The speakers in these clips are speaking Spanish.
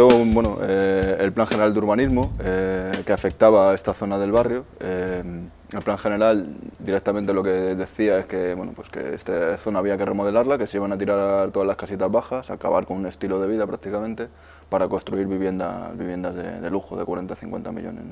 bueno, eh, el Plan General de Urbanismo eh, que afectaba a esta zona del barrio. Eh, el Plan General directamente lo que decía es que, bueno, pues que esta zona había que remodelarla, que se iban a tirar todas las casitas bajas, acabar con un estilo de vida prácticamente, para construir viviendas, viviendas de, lujo de 40-50 millones.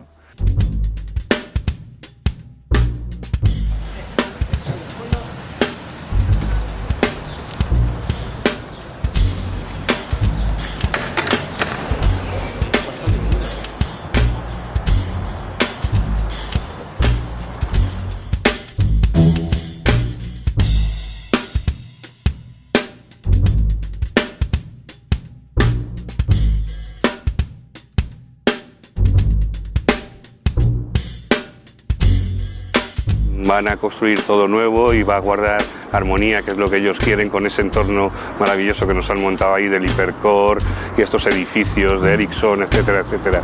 Van a construir todo nuevo y va a guardar armonía, que es lo que ellos quieren con ese entorno maravilloso que nos han montado ahí del Hipercore y estos edificios de Ericsson, etcétera, etcétera.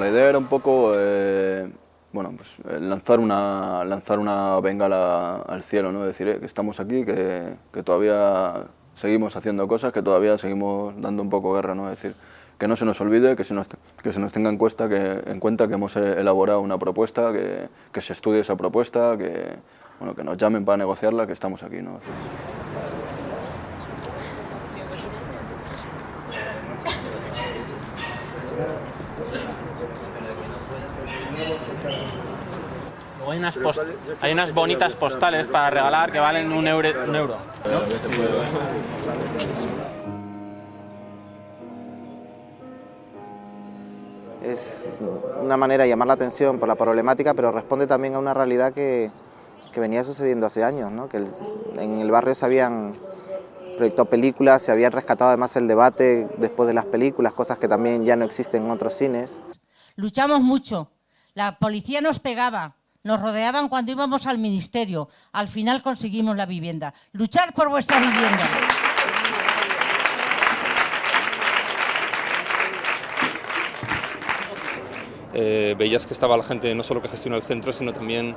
La idea era un poco eh, bueno, pues, eh, lanzar, una, lanzar una bengala al cielo, ¿no? decir eh, que estamos aquí, que, todavía seguimos haciendo cosas, que todavía seguimos dando un poco guerra, ¿no? decir, que no se nos olvide, que se nos, que se nos tenga en, cuenta que, en cuenta que hemos elaborado una propuesta, que, que se estudie esa propuesta, que, bueno, que nos llamen para negociarla, que estamos aquí. ¿no? Hay unas, hay unas bonitas postales para regalar que valen un euro. Un euro Es una manera de llamar la atención por la problemática, pero responde también a una realidad que, que venía sucediendo hace años, ¿no? que en el barrio se habían proyectado películas, se había rescatado además el debate después de las películas, cosas que también ya no existen en otros cines. Luchamos mucho, la policía nos pegaba, nos rodeaban cuando íbamos al ministerio. Al final conseguimos la vivienda. Luchar por vuestra vivienda. Eh, veías que estaba la gente no solo que gestiona el centro, sino también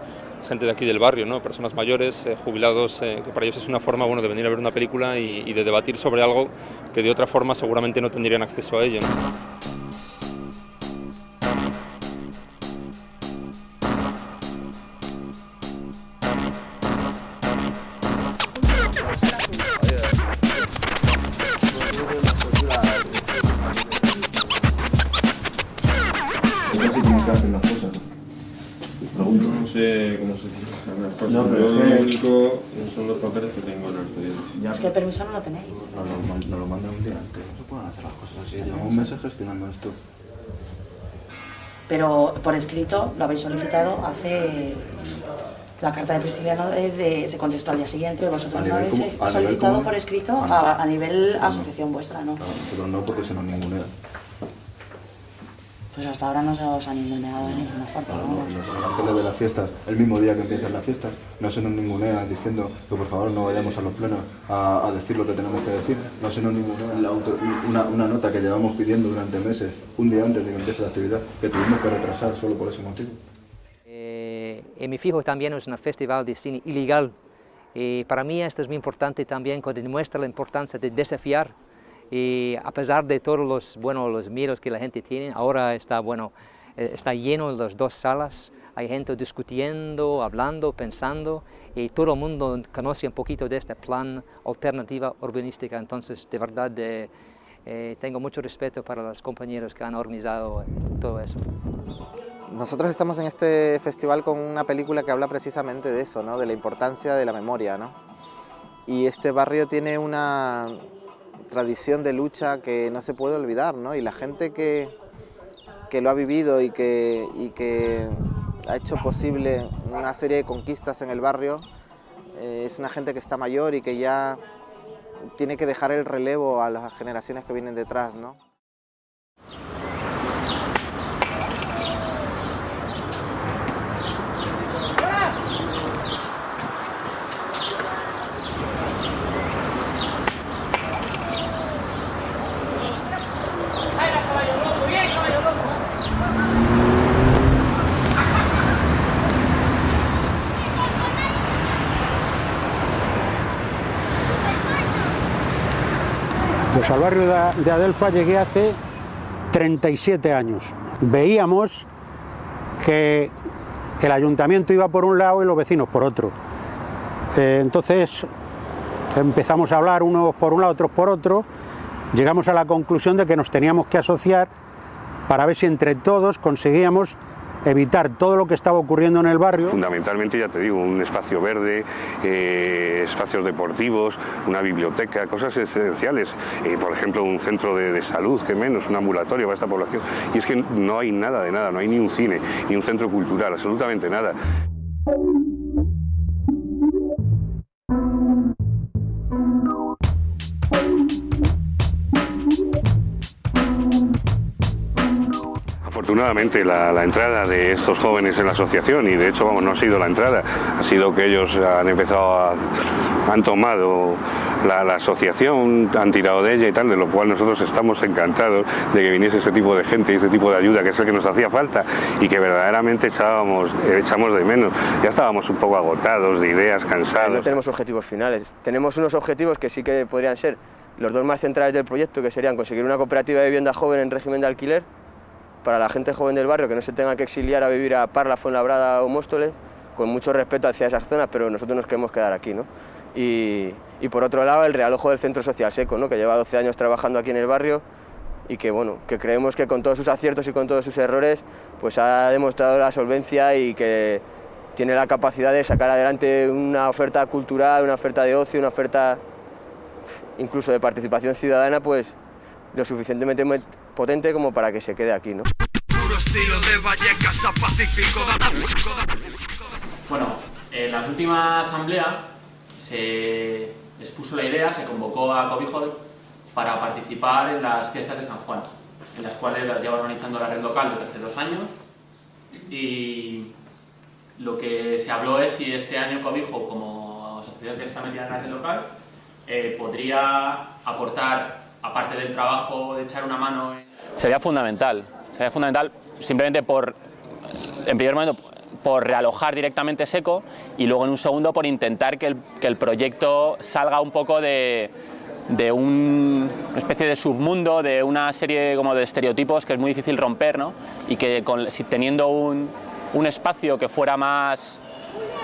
gente de aquí del barrio, ¿no? personas mayores, eh, jubilados, eh, que para ellos es una forma bueno, de venir a ver una película y, y, de debatir sobre algo que de otra forma seguramente no tendrían acceso a ello. Pero Yo lo único son los papeles que tengo en el expediente. Es que el permiso no lo tenéis. No, no, no lo mandan un día antes. No se pueden hacer las cosas así. Llevamos un mes gestionando esto. Pero por escrito lo habéis solicitado hace... La carta de Prisciliano es de, se contestó al día siguiente, vosotros no habéis solicitado por escrito a, a nivel asociación vuestra, ¿no? No, nosotros no, porque se nos ningunea. Pues hasta ahora no se os han ninguneado de ninguna forma. No, no, no, de las fiestas, el mismo día que empiezan las fiestas, no se nos ningunea diciendo que por favor no vayamos a los plenos a, a decir lo que tenemos que decir. No se nos ningunea la auto, una, una, nota que llevamos pidiendo durante meses, un día antes de que empiece la actividad, que tuvimos que retrasar solo por ese motivo. Eh, en mi fijo también es un festival de cine ilegal. Y para mí esto es muy importante también, que demuestra la importancia de desafiar y a pesar de todos los, bueno, los miedos que la gente tiene, ahora está, bueno, eh, está lleno las dos salas, hay gente discutiendo, hablando, pensando y todo el mundo conoce un poquito de este plan alternativa urbanística, entonces de verdad de, eh, tengo mucho respeto para los compañeros que han organizado todo eso. Nosotros estamos en este festival con una película que habla precisamente de eso, ¿no? de la importancia de la memoria. ¿no? Y este barrio tiene una tradición de lucha que no se puede olvidar, ¿no? y la gente que, que lo ha vivido y que, y que ha hecho posible una serie de conquistas en el barrio, eh, es una gente que está mayor y que ya tiene que dejar el relevo a las generaciones que vienen detrás. ¿no? Pues al barrio de Adelfa llegué hace 37 años. Veíamos que el ayuntamiento iba por un lado y los vecinos por otro. Eh, entonces empezamos a hablar unos por un lado, otros por otro. Llegamos a la conclusión de que nos teníamos que asociar para ver si entre todos conseguíamos evitar todo lo que estaba ocurriendo en el barrio. Fundamentalmente, ya te digo, un espacio verde, eh, espacios deportivos, una biblioteca, cosas esenciales. Eh, por ejemplo, un centro de, de, salud, que menos, un ambulatorio para esta población. Y es que no hay nada de nada, no hay ni un cine, ni un centro cultural, absolutamente nada. Afortunadamente la, la, entrada de estos jóvenes en la asociación, y de hecho vamos, no ha sido la entrada, ha sido que ellos han empezado a, han tomado la, la, asociación, han tirado de ella y tal, de lo cual nosotros estamos encantados de que viniese este tipo de gente y este tipo de ayuda, que es el que nos hacía falta y que verdaderamente echábamos, echamos de menos. Ya estábamos un poco agotados de ideas, cansados. No tenemos objetivos finales, tenemos unos objetivos que sí que podrían ser los dos más centrales del proyecto, que serían conseguir una cooperativa de vivienda joven en régimen de alquiler, para la gente joven del barrio que no se tenga que exiliar a vivir a Parla, Fuenlabrada o Móstoles, con mucho respeto hacia esas zonas, pero nosotros nos queremos quedar aquí. ¿no? Y, por otro lado, el realojo del Centro Social Seco, ¿no? que lleva 12 años trabajando aquí en el barrio y que, bueno, que creemos que con todos sus aciertos y con todos sus errores pues ha demostrado la solvencia y que tiene la capacidad de sacar adelante una oferta cultural, una oferta de ocio, una oferta incluso de participación ciudadana, pues lo suficientemente potente como para que se quede aquí. ¿no? Bueno, en la última asamblea se expuso la idea, se convocó a Cobijo para participar en las fiestas de San Juan, en las cuales las lleva organizando la red local desde hace dos años. Y lo que se habló es si este año Cobijo, como asociación que está metida en la red local, eh, podría aportar aparte del trabajo de echar una mano... En... Sería fundamental, sería fundamental simplemente por, en primer momento, por realojar directamente Seco y luego en un segundo por intentar que el, que el proyecto salga un poco de, de un, una especie de submundo, de una serie como de estereotipos que es muy difícil romper, ¿no? Y que con, si teniendo un, un espacio que fuera más,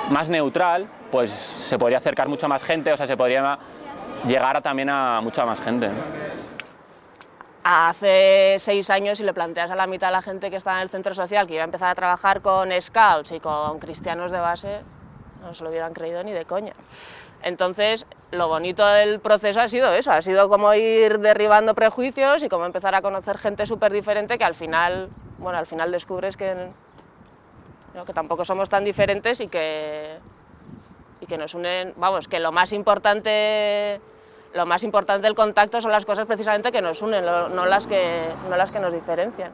más neutral, pues se podría acercar mucha más gente, o sea, se podría llegar a, también a mucha más gente. Hace seis años, si le planteas a la mitad de la gente que está en el centro social que iba a empezar a trabajar con scouts y con cristianos de base, no se lo hubieran creído ni de coña. Entonces, lo bonito del proceso ha sido eso, ha sido como ir derribando prejuicios y como empezar a conocer gente súper diferente que al final, bueno, al final descubres que, que tampoco somos tan diferentes y que, y que nos unen, vamos, que lo más importante lo más importante del contacto son las cosas precisamente que nos unen, no las que, no las que nos diferencian.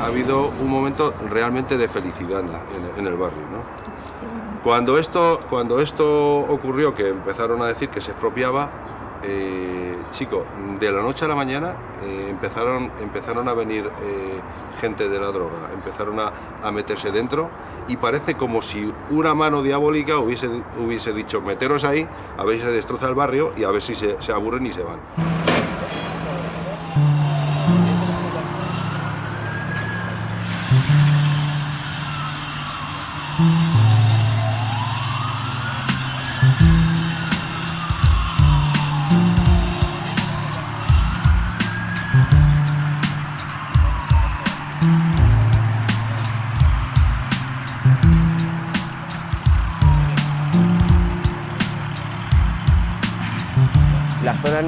Ha habido un momento realmente de felicidad en, el barrio. ¿no? Cuando, esto, cuando esto ocurrió, que empezaron a decir que se expropiaba, eh, chico, de la noche a la mañana eh, empezaron, empezaron a venir eh, gente de la droga, empezaron a, a, meterse dentro y parece como si una mano diabólica hubiese, hubiese dicho meteros ahí, a ver si se destroza el barrio y a ver si se aburren y se van.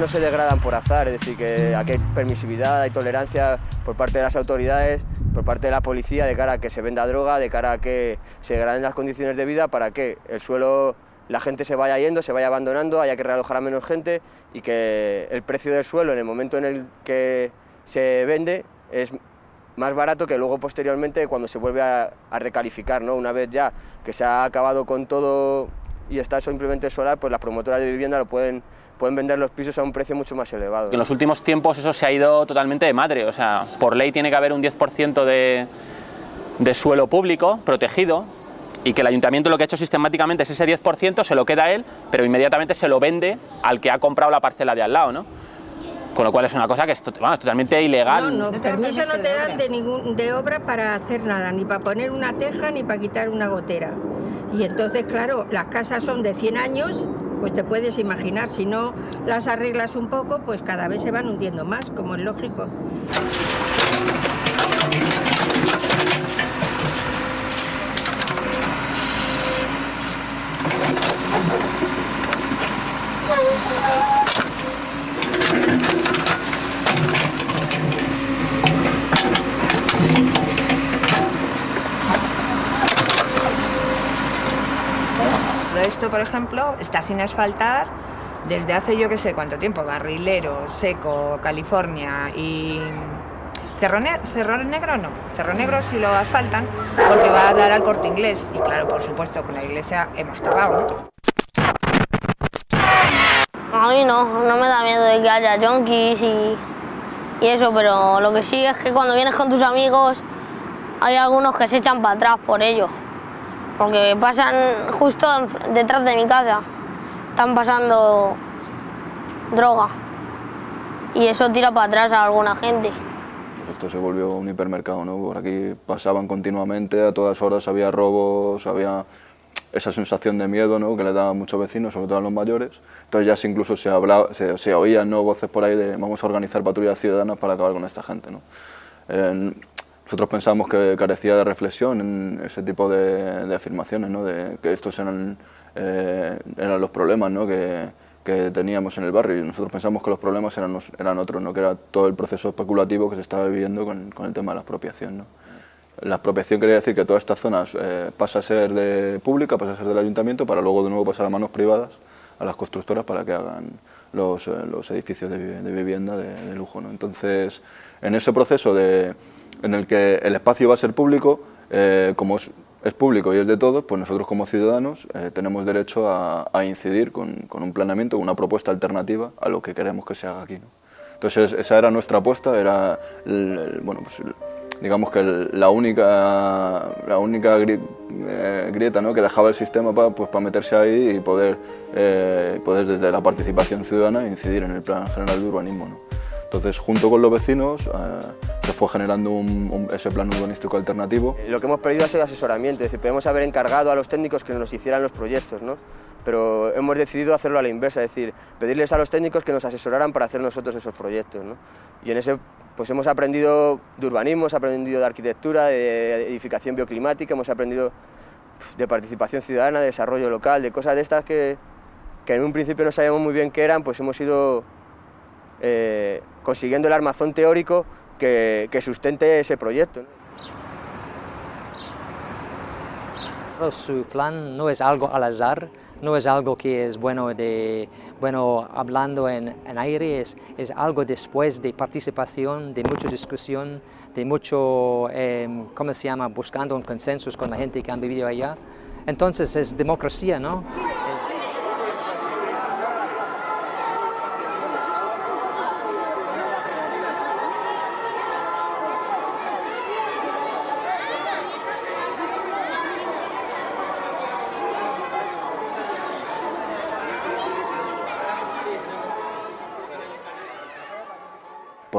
No se degradan por azar, es decir, que aquí hay permisividad, hay tolerancia por parte de las autoridades, por parte de la policía, de cara a que se venda droga, de cara a que se degraden las condiciones de vida para que el suelo, la gente se vaya yendo, se vaya abandonando, haya que realojar a menos gente y que el precio del suelo en el momento en el que se vende es más barato que luego posteriormente cuando se vuelve a, recalificar, ¿no? Una vez ya que se ha acabado con todo y está simplemente solar, pues las promotoras de vivienda lo pueden, pueden vender los pisos a un precio mucho más elevado. En los últimos tiempos eso se ha ido totalmente de madre, o sea, por ley tiene que haber un 10% de, de suelo público protegido y que el ayuntamiento lo que ha hecho sistemáticamente es ese 10% se lo queda a él, pero inmediatamente se lo vende al que ha comprado la parcela de al lado, ¿no? Con lo cual es una cosa que es, totalmente ilegal. No, no, permiso no te dan de, ningún, de obra para hacer nada, ni para poner una teja ni para quitar una gotera. Y entonces, claro, las casas son de 100 años, pues te puedes imaginar, si no las arreglas un poco, pues cada vez se van hundiendo más, como es lógico. Esto, por ejemplo, está sin asfaltar desde hace yo que sé cuánto tiempo, Barrilero, Seco, California y Cerro, Negro no, Cerro Negro sí lo asfaltan porque va a dar al corte inglés. Y claro, por supuesto con la iglesia hemos topado. A mí no, no me da miedo de que haya junkies y, y eso, pero lo que sí es que cuando vienes con tus amigos hay algunos que se echan para atrás por ello porque pasan justo detrás de mi casa, están pasando droga y eso tira para atrás a alguna gente. Esto se volvió un hipermercado, ¿no? Por aquí pasaban continuamente, a todas horas había robos, había esa sensación de miedo ¿no? que le daban muchos vecinos, sobre todo a los mayores. Entonces ya incluso se, hablaba, se, oían ¿no? voces por ahí de vamos a organizar patrullas ciudadanas para acabar con esta gente. ¿no? Nosotros pensamos que carecía de reflexión en ese tipo de, afirmaciones, ¿no? de que estos eran, eh, eran los problemas ¿no? que, que, teníamos en el barrio y nosotros pensamos que los problemas eran, eran otros, ¿no? que era todo el proceso especulativo que se estaba viviendo con, con el tema de la expropiación. ¿no? La expropiación quería decir que toda esta zona eh, pasa a ser de pública, pasa a ser del ayuntamiento, para luego de nuevo pasar a manos privadas, a las constructoras, para que hagan los, eh, los edificios de, de vivienda de, de lujo. ¿no? Entonces, en ese proceso de en el que el espacio va a ser público, eh, como es, público y es de todos, pues nosotros como ciudadanos eh, tenemos derecho a, incidir con, un planeamiento, con una propuesta alternativa a lo que queremos que se haga aquí. Entonces esa era nuestra apuesta, era bueno, pues, digamos que la única, la única eh, grieta ¿no? que dejaba el sistema para pues, meterse ahí y poder, poder desde la participación ciudadana incidir en el plan general de urbanismo. ¿no? Entonces, junto con los vecinos, se fue generando ese plan urbanístico alternativo. Lo que hemos perdido ha sido asesoramiento, es decir, podemos haber encargado a los técnicos que nos hicieran los proyectos, ¿no? pero hemos decidido hacerlo a la inversa, es decir, pedirles a los técnicos que nos asesoraran para hacer nosotros esos proyectos. ¿no? Y en ese pues hemos aprendido de urbanismo, hemos aprendido de arquitectura, de edificación bioclimática, hemos aprendido de participación ciudadana, de desarrollo local, de cosas de estas que, que en un principio no sabíamos muy bien qué eran, pues hemos ido eh, consiguiendo el armazón teórico que, sustente ese proyecto. Su plan no es algo al azar, no es algo que es bueno, de, bueno hablando en, aire, es, es, algo después de participación, de mucha discusión, de mucho, em, ¿cómo se llama?, buscando un consenso con la gente que han vivido allá. Entonces es democracia, ¿no?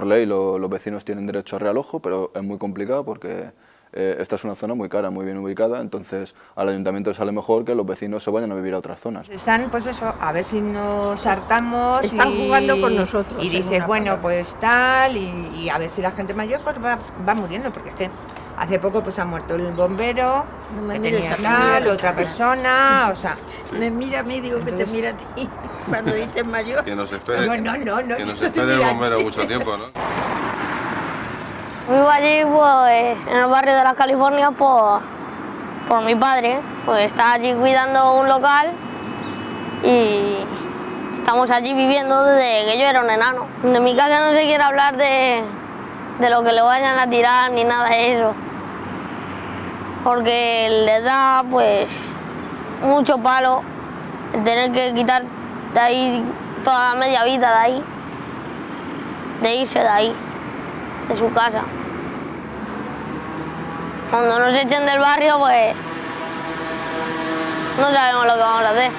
Por ley los vecinos tienen derecho a realojo, pero es muy complicado porque eh, esta es una zona muy cara, muy bien ubicada, entonces al ayuntamiento le sale mejor que los vecinos se vayan a vivir a otras zonas. Están, pues eso, a ver si nos hartamos Están jugando con nosotros. Y dices, bueno, pues tal, y, a ver si la gente mayor pues va, va muriendo, porque es que Hace poco pues ha muerto el bombero, que tenía tal, otra persona, o sea... Me mira a mí, digo que te mira a ti, cuando dices mayor. Que nos espere, No, no, no, no, que nos no espere el bombero mucho tiempo, ¿no? Vivo allí pues en el barrio de las Californias por, por mi padre, pues está allí cuidando un local y estamos allí viviendo desde que yo era un enano. De mi casa no se quiere hablar de, de lo que le vayan a tirar ni nada de eso, porque le da pues mucho palo el tener que quitar de ahí toda la media vida de ahí, de irse de ahí de su casa. Cuando nos echen del barrio, pues no sabemos lo que vamos a hacer.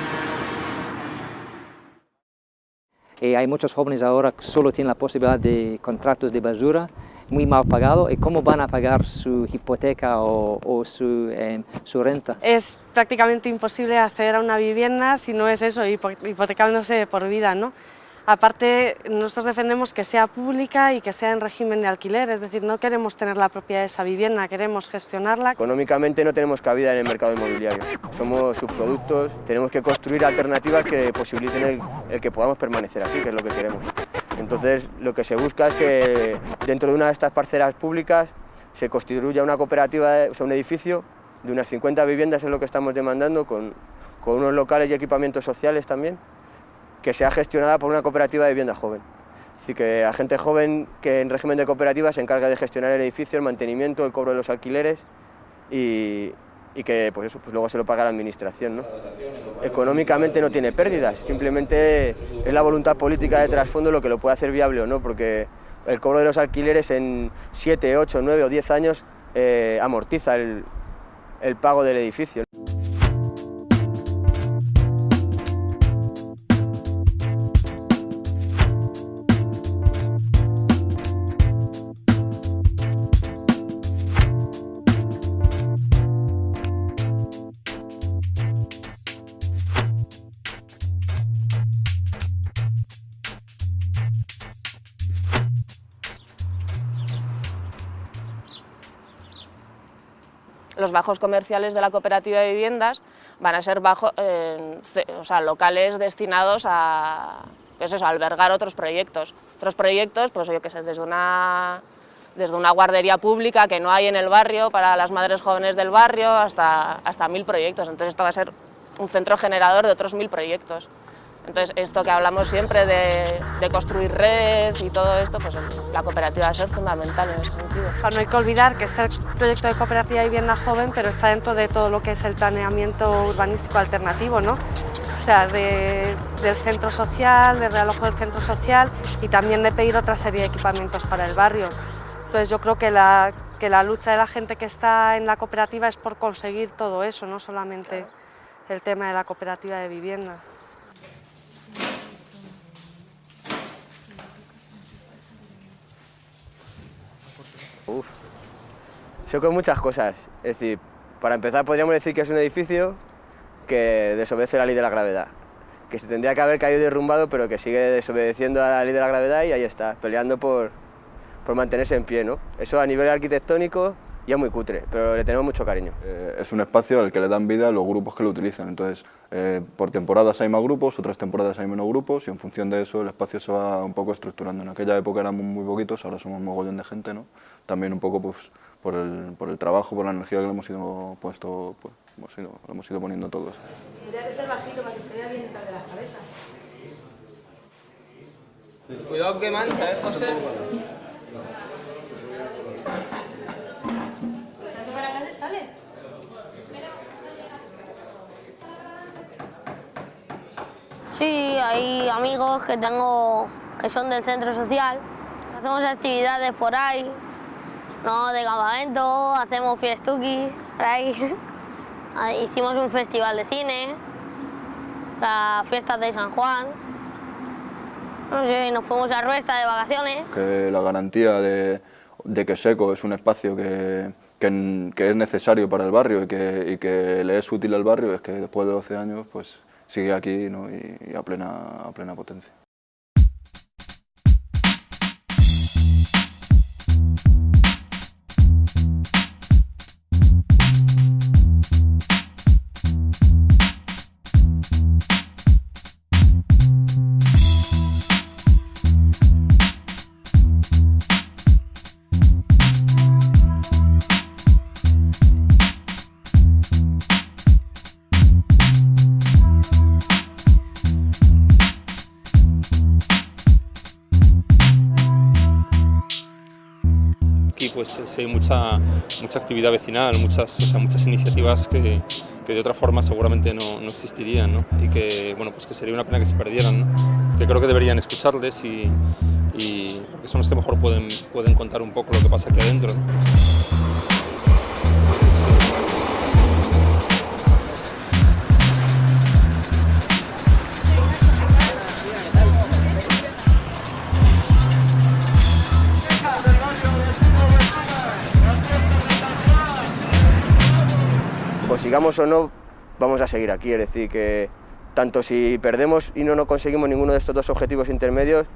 Eh, hay muchos jóvenes ahora que solo tienen la posibilidad de contratos de basura muy mal pagados y cómo van a pagar su hipoteca o, o su, eh, su renta. Es prácticamente imposible acceder a una vivienda si no es eso, hipo- hipotecándose por vida, ¿no? Aparte, nosotros defendemos que sea pública y que sea en régimen de alquiler, es decir, no queremos tener la propiedad de esa vivienda, queremos gestionarla. Económicamente no tenemos cabida en el mercado inmobiliario. Somos subproductos, tenemos que construir alternativas que posibiliten el, el que podamos permanecer aquí, que es lo que queremos. Entonces, lo que se busca es que dentro de una de estas parcelas públicas se constituya una cooperativa, o sea, un edificio de unas 50 viviendas, es lo que estamos demandando, con, unos locales y equipamientos sociales también, que sea gestionada por una cooperativa de vivienda joven. Decir, que la gente joven que en régimen de cooperativa se encarga de gestionar el edificio, el mantenimiento, el cobro de los alquileres y, y que pues eso, pues luego se lo paga la administración. ¿no? Económicamente no tiene pérdidas, simplemente es la voluntad política de trasfondo lo que lo puede hacer viable o no, porque el cobro de los alquileres en 7, 8, 9 o 10 años eh, amortiza el, el pago del edificio. Bajos comerciales de la cooperativa de viviendas van a ser bajo, eh, o sea, locales destinados a, pues eso, albergar otros proyectos. Otros proyectos, pues yo qué sé, desde una, desde una guardería pública que no hay en el barrio para las madres jóvenes del barrio hasta, hasta mil proyectos. Entonces esto va a ser un centro generador de otros mil proyectos. Entonces esto que hablamos siempre de, construir redes y todo esto, pues la cooperativa va a ser fundamental en ese sentido. No hay que olvidar que este proyecto de cooperativa de vivienda joven, pero está dentro de todo lo que es el planeamiento urbanístico alternativo, ¿no? O sea, de- del centro social, de realojo del centro social y también de pedir otra serie de equipamientos para el barrio. Entonces yo creo que la lucha de la gente que está en la cooperativa es por conseguir todo eso, no solamente el tema de la cooperativa de vivienda. Uf. Eso con muchas cosas. Es decir, para empezar podríamos decir que es un edificio que desobedece la ley de la gravedad. Que se tendría que haber caído derrumbado, pero que sigue desobedeciendo a la ley de la gravedad y ahí está, peleando por, por mantenerse en pie. ¿no? Eso a nivel arquitectónico ya es muy cutre, pero le tenemos mucho cariño. Eh, es un espacio al que le dan vida los grupos que lo utilizan. Entonces, eh, por temporadas hay más grupos, otras temporadas hay menos grupos y en función de eso el espacio se va un poco estructurando. En aquella época éramos muy poquitos, ahora somos un mogollón de gente, ¿no? También un poco pues, por, el, por el trabajo, por la energía que le hemos ido, puesto, pues, hemos ido, le hemos ido poniendo todos. Tendría que ser bajito para que se vea bien detrás de las cabezas. Cuidado que mancha, ¿eh, José? Sí, hay amigos que tengo que son del centro social. Hacemos actividades por ahí, ¿no? De campamento, hacemos fiestuquis por ahí. Ah, Hicimos un festival de cine, las fiestas de San Juan. No sé, nos fuimos a Ruesta de vacaciones. Que la garantía de, que Seco es un espacio que, es necesario para el barrio y que le es útil al barrio es que después de 12 años pues sigue aquí y, y a, plena, a plena potencia. Hay mucha, mucha actividad vecinal, muchas, muchas iniciativas que, que, de otra forma seguramente no, no existirían ¿no? y que, bueno, pues que sería una pena que se perdieran, que creo que deberían escucharles y, y porque son los que mejor pueden, pueden contar un poco lo que pasa aquí adentro. O no, vamos a seguir aquí. Es decir, que tanto si perdemos y no, no conseguimos ninguno de estos dos objetivos intermedios,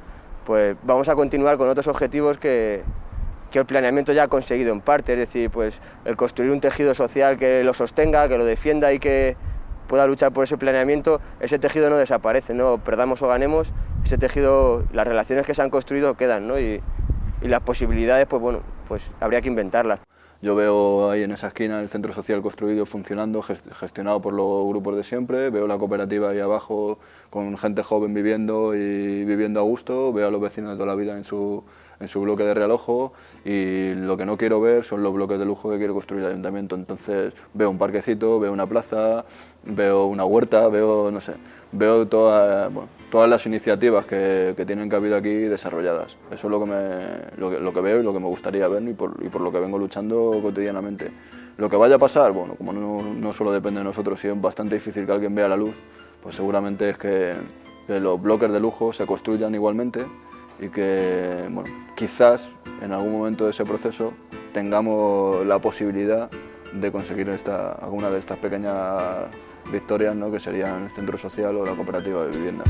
pues vamos a continuar con otros objetivos que, que el planeamiento ya ha conseguido en parte, es decir, pues el construir un tejido social que lo sostenga, que lo defienda y que pueda luchar por ese planeamiento, ese tejido no desaparece, no perdamos o ganemos, ese tejido, las relaciones que se han construido quedan, y, y las posibilidades, pues bueno, pues habría que inventarlas. Yo veo ahí en esa esquina el centro social construido, funcionando, gestionado por los grupos de siempre, veo la cooperativa ahí abajo con gente joven viviendo y viviendo a gusto, veo a los vecinos de toda la vida en su, en su bloque de realojo y lo que no quiero ver son los bloques de lujo que quiere construir el ayuntamiento. Entonces veo un parquecito, veo una plaza, veo una huerta, veo, no sé, veo toda, bueno, todas las iniciativas que, que, tienen cabida aquí desarrolladas. Eso es lo que, me, lo que, lo que veo y lo que me gustaría ver y por, y por, lo que vengo luchando cotidianamente. Lo que vaya a pasar, bueno, como no, no solo depende de nosotros, y es bastante difícil que alguien vea la luz, pues seguramente es que los bloques de lujo se construyan igualmente y que, bueno, quizás en algún momento de ese proceso tengamos la posibilidad de conseguir esta, alguna de estas pequeñas victorias ¿no? que serían el centro social o la cooperativa de vivienda.